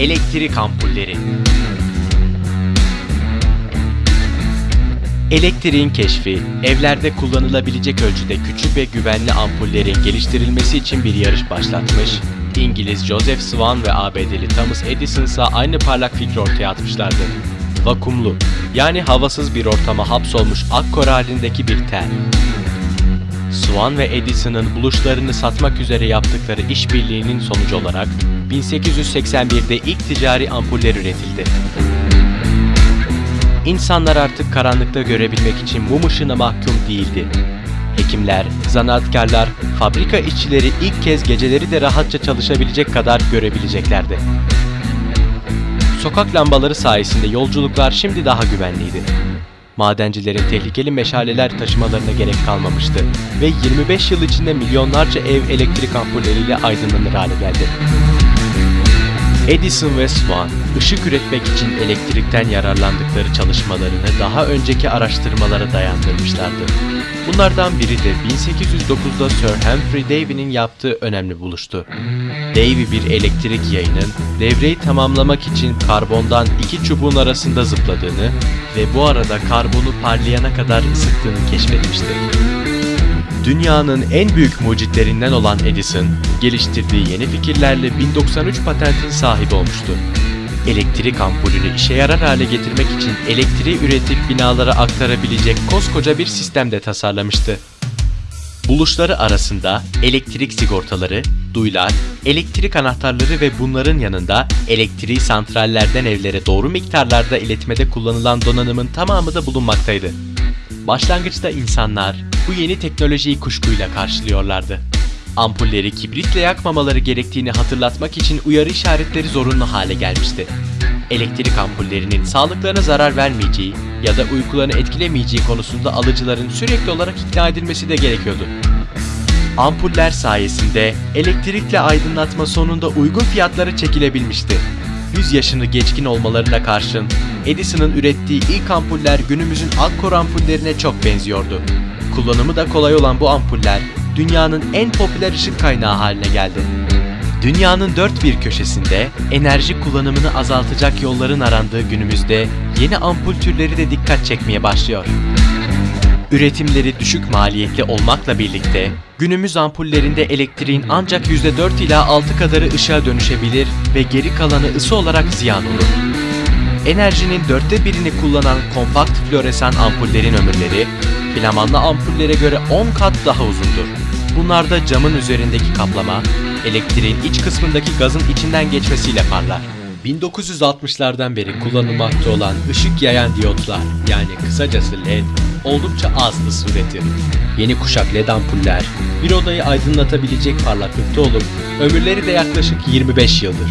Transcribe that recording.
Elektrik ampulleri. Elektriğin keşfi, evlerde kullanılabilecek ölçüde küçük ve güvenli ampullerin geliştirilmesi için bir yarış başlatmış, İngiliz Joseph Swan ve ABD'li Thomas Edison ise aynı parlak fikri ortaya atmışlardı. Vakumlu, yani havasız bir ortama hapsolmuş akkor halindeki bir tel. Swan ve Edison'ın buluşlarını satmak üzere yaptıkları işbirliğinin sonucu olarak 1881'de ilk ticari ampuller üretildi. İnsanlar artık karanlıkta görebilmek için mum ışığına mahkum değildi. Hekimler, zanaatkarlar, fabrika işçileri ilk kez geceleri de rahatça çalışabilecek kadar görebileceklerdi. Sokak lambaları sayesinde yolculuklar şimdi daha güvenliydi. Madencilerin tehlikeli meşaleler taşımalarına gerek kalmamıştı ve 25 yıl içinde milyonlarca ev elektrik ampulleriyle aydınlanır hale geldi. Edison ve Swan, ışık üretmek için elektrikten yararlandıkları çalışmalarını daha önceki araştırmalara dayandırmışlardı. Bunlardan biri de 1809'da Sir Humphrey Davy'nin yaptığı önemli buluştu. Davy bir elektrik yayının devreyi tamamlamak için karbondan iki çubuğun arasında zıpladığını ve bu arada karbonu parlayana kadar ısıttığını keşfetmişti. Dünyanın en büyük mucitlerinden olan Edison, geliştirdiği yeni fikirlerle 1093 patentin sahibi olmuştu. Elektrik ampulünü işe yarar hale getirmek için elektriği üretip binalara aktarabilecek koskoca bir sistem de tasarlamıştı. Buluşları arasında elektrik sigortaları, duylar, elektrik anahtarları ve bunların yanında elektriği santrallerden evlere doğru miktarlarda iletmede kullanılan donanımın tamamı da bulunmaktaydı. Başlangıçta insanlar bu yeni teknolojiyi kuşkuyla karşılıyorlardı. Ampulleri kibritle yakmamaları gerektiğini hatırlatmak için uyarı işaretleri zorunlu hale gelmişti. Elektrik ampullerinin sağlıklarına zarar vermeyeceği ya da uykularını etkilemeyeceği konusunda alıcıların sürekli olarak ikna edilmesi de gerekiyordu. Ampuller sayesinde elektrikle aydınlatma sonunda uygun fiyatlara çekilebilmişti. 100 yaşını geçkin olmalarına karşın Edison'ın ürettiği ilk ampuller günümüzün Akkor ampullerine çok benziyordu. Kullanımı da kolay olan bu ampuller dünyanın en popüler ışık kaynağı haline geldi. Dünyanın dört bir köşesinde enerji kullanımını azaltacak yolların arandığı günümüzde yeni ampul türleri de dikkat çekmeye başlıyor. Üretimleri düşük maliyetli olmakla birlikte günümüz ampullerinde elektriğin ancak %4 ila 6 kadarı ışığa dönüşebilir ve geri kalanı ısı olarak ziyan olur. Enerjinin dörtte birini kullanan kompakt floresan ampullerin ömürleri, filamanlı ampullere göre 10 kat daha uzundur. Bunlarda camın üzerindeki kaplama, elektriğin iç kısmındaki gazın içinden geçmesiyle parlar. 1960'lardan beri kullanılmakta olan ışık yayan diyotlar yani kısacası LED oldukça az ısı üretir. Yeni kuşak LED ampuller bir odayı aydınlatabilecek parlaklıkta olup ömürleri de yaklaşık 25 yıldır.